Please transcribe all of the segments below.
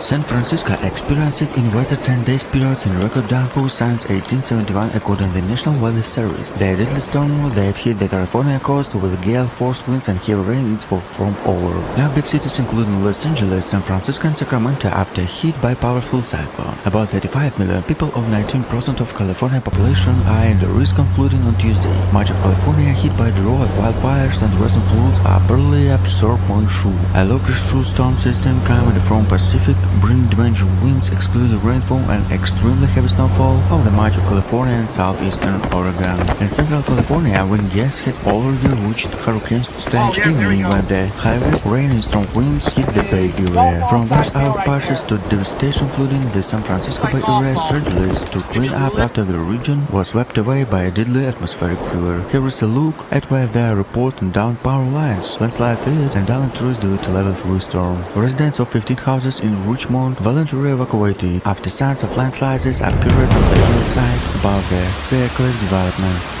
San Francisco experienced in weather 10 days periods in record downpours since 1871 according to the National Weather Service. The deadly storm that hit the California coast with gale force winds and heavy rains for from over. Now big cities including Los Angeles, San Francisco and Sacramento after hit by powerful cyclone. About 35 million people or 19% of California population are the risk of flooding on Tuesday. Much of California hit by drought, wildfires and recent floods are barely absorbed moisture. A low pressure storm system coming from Pacific bring dimension winds, exclusive rainfall and extremely heavy snowfall over the much of California and southeastern Oregon. In central California, wind gusts had already reached hurricane stage evening when the heaviest rain and strong winds hit the Bay Area. From those outbursts to devastation flooding the San Francisco Bay Area strategies to clean up after the region was swept away by a deadly atmospheric river. Here is a look at where they are reporting down power lines, landslide threats and down trees due to level 3 storm. Residents of 15 houses in Richmond voluntarily evacuated after signs of landslides appeared on the hillside above the Seacliff development.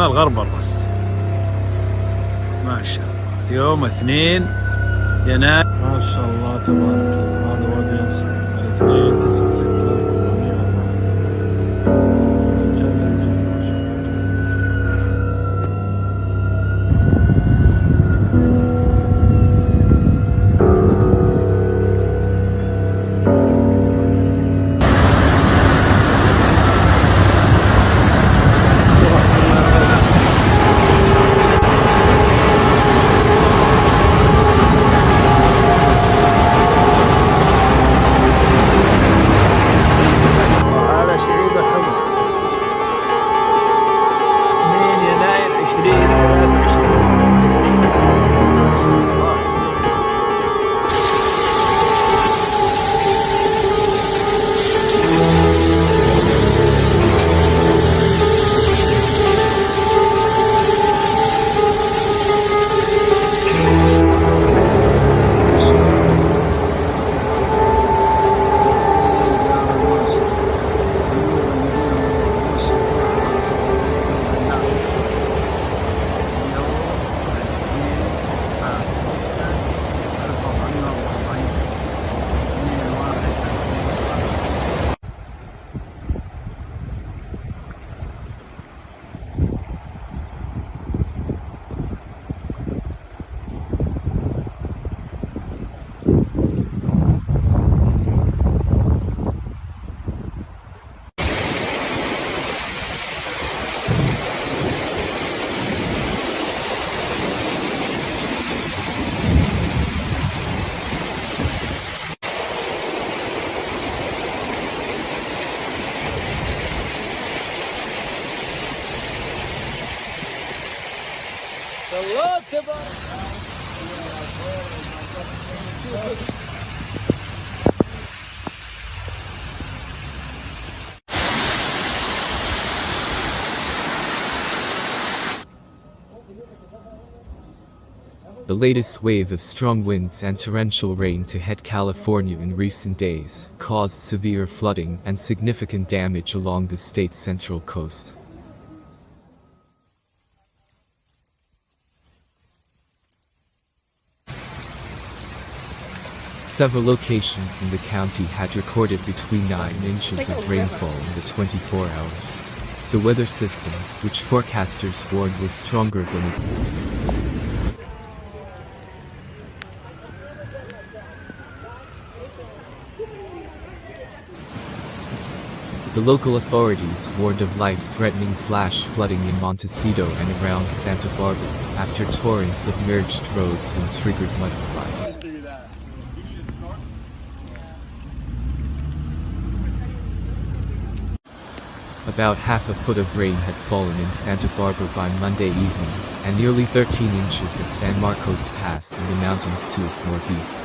شمال غرب الرص ما شاء الله. يوم اثنين يناير. ما شاء الله تبارك الله. هذا وادي ينصر اثنين The latest wave of strong winds and torrential rain to hit California in recent days caused severe flooding and significant damage along the state's central coast. Several locations in the county had recorded between 9 inches of rainfall in the 24 hours. The weather system, which forecasters warned was stronger than its The local authorities warned of life-threatening flash flooding in Montecito and around Santa Barbara after torrents submerged roads and triggered mudslides. About half a foot of rain had fallen in Santa Barbara by Monday evening, and nearly 13 inches at San Marcos Pass in the mountains to its northeast.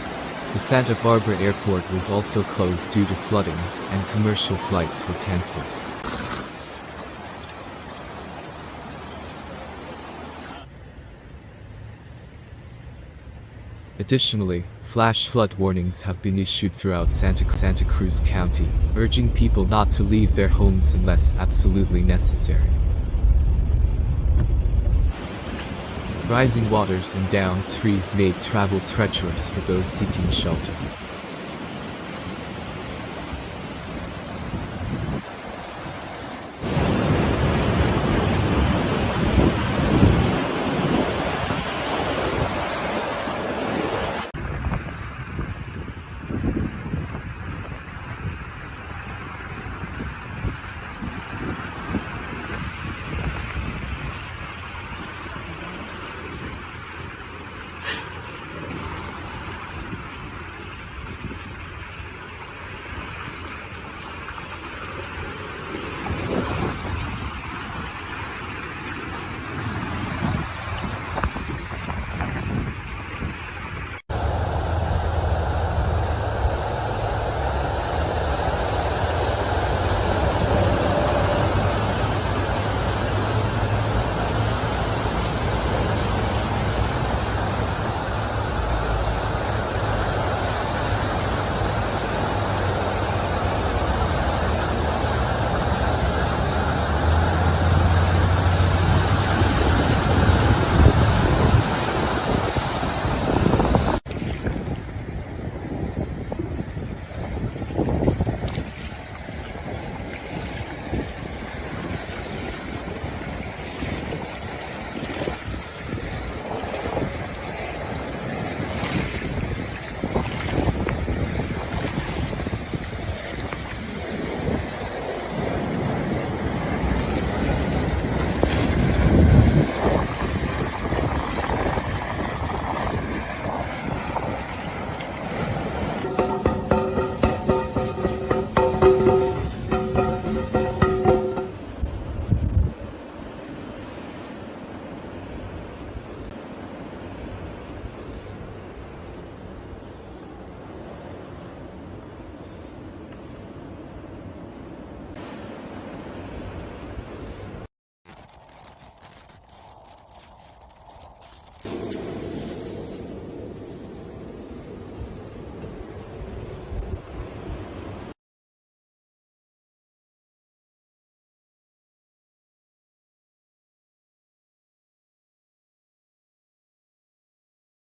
The Santa Barbara airport was also closed due to flooding, and commercial flights were cancelled. Additionally, flash flood warnings have been issued throughout Santa, Santa Cruz County, urging people not to leave their homes unless absolutely necessary. Rising waters and downed trees made travel treacherous for those seeking shelter.